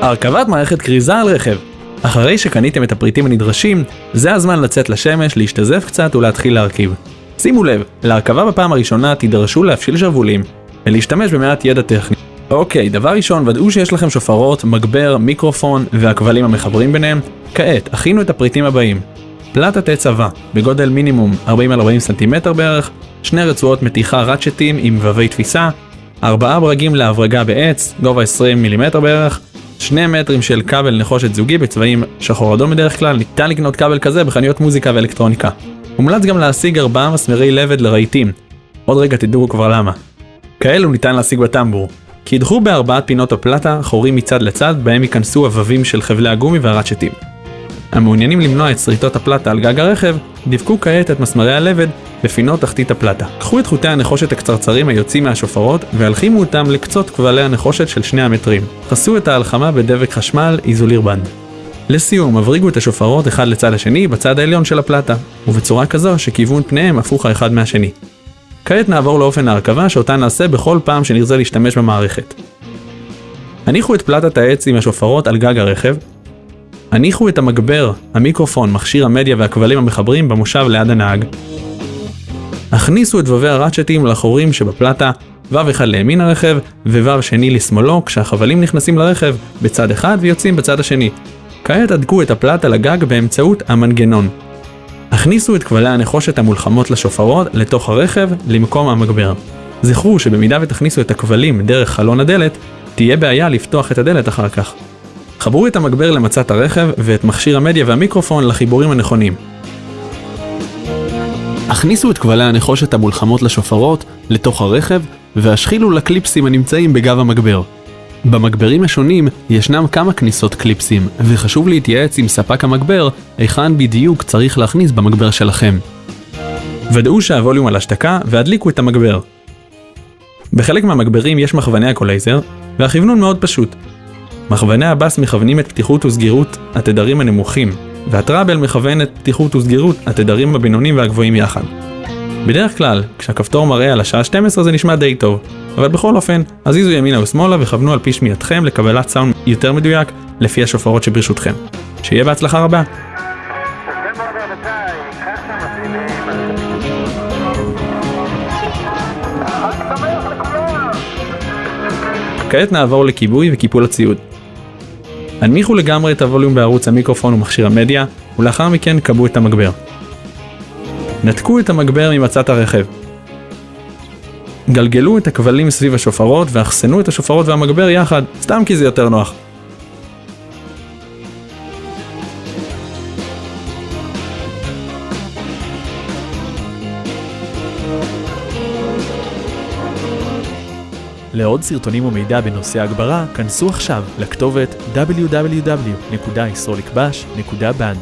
הרכבת מערכת כריזה על רכב. אחרי שקניתם את הפריטים הנדרשים, זה הזמן לצאת לשמש, להשתזף קצת ולהתחיל להרכיב. שימו לב, להרכבה בפעם הראשונה תידרשו להפשיל שרוולים ולהשתמש במעט ידע טכני. אוקיי, דבר ראשון, ודאו שיש לכם שופרות, מגבר, מיקרופון והכבלים המחברים ביניהם. כעת, הכינו את הפריטים הבאים. פלטת עץ עבה, בגודל מינימום 40 על 40 סנטימטר בערך, שני רצועות מתיחה ראצ'טים עם ובבי תפיסה, ארבעה ברגים להברגה בעץ, גובה 20 מילימטר בערך, שני מטרים של כבל נחושת זוגי בצבעים שחור אדום בדרך כלל, ניתן לקנות כבל כזה בחנויות מוזיקה ואלקטרוניקה. מומלץ גם להשיג ארבעה מסמרי לבד לרהיטים. עוד רגע תדעו כבר למה. כאלו ניתן להשיג בטמבור. קידחו בארבעת פינות הפלטה חורים מצד לצד בהם ייכנסו הבבים של חבלי הגומי והרצ'טים. המעוניינים למנוע את שריטות הפלטה על גג הרכב, דבקו כעת את מסמרי הלבד בפינות תחתית הפלטה. קחו את חוטי הנחושת הקצרצרים היוצאים מהשופרות והלחימו אותם לקצות כבלי הנחושת של שני המטרים. חסו את ההלחמה בדבק חשמל איזוליר בנד. לסיום, הבריגו את השופרות אחד לצד השני בצד העליון של הפלטה, ובצורה כזו שכיוון פניהם הפוך האחד מהשני. כעת נעבור לאופן ההרכבה שאותה נעשה בכל פעם שנרצה להשתמש במערכת. הניחו את פלטת העץ עם השופרות על גג הרכב, הניחו את המגבר, המיקרופון, מכשיר המדיה והכבלים המחברים במושב ליד הנהג. הכניסו את ובבי הראצ'טים לחורים שבפלטה, וו אחד לימין הרכב, ווו שני לשמאלו, כשהחבלים נכנסים לרכב בצד אחד ויוצאים בצד השני. כעת הדקו את הפלטה לגג באמצעות המנגנון. הכניסו את כבלי הנחושת המולחמות לשופרות לתוך הרכב למקום המגבר. זכרו שבמידה ותכניסו את הכבלים דרך חלון הדלת, תהיה בעיה לפתוח את הדלת אחר כך. חברו את המגבר למצת הרכב ואת מכשיר המדיה והמיקרופון לחיבורים הנכונים. הכניסו את כבלי הנחושת המולחמות לשופרות לתוך הרכב והשחילו לקליפסים הנמצאים בגב המגבר. במגברים השונים ישנם כמה כניסות קליפסים, וחשוב להתייעץ עם ספק המגבר היכן בדיוק צריך להכניס במגבר שלכם. ודאו שהווליום על השתקה והדליקו את המגבר. בחלק מהמגברים יש מכווני אקולייזר, והכוונון מאוד פשוט. מכווני הבאס מכוונים את פתיחות וסגירות התדרים הנמוכים, והטראבל מכוון את פתיחות וסגירות התדרים הבינוניים והגבוהים יחד. בדרך כלל, כשהכפתור מראה על השעה 12 זה נשמע די טוב, אבל בכל אופן, הזיזו ימינה ושמאלה וכוונו על פי שמיעתכם לקבלת סאונד יותר מדויק לפי השופרות שברשותכם. שיהיה בהצלחה רבה! כעת נעבור לכיבוי וקיפול הציוד. הנמיכו לגמרי את הווליום בערוץ המיקרופון ומכשיר המדיה, ולאחר מכן כבו את המגבר. נתקו את המגבר ממצת הרכב. גלגלו את הכבלים סביב השופרות ואחסנו את השופרות והמגבר יחד, סתם כי זה יותר נוח. לעוד סרטונים ומידע בנושא הגברה, כנסו עכשיו לכתובת www.ysorlikbash.band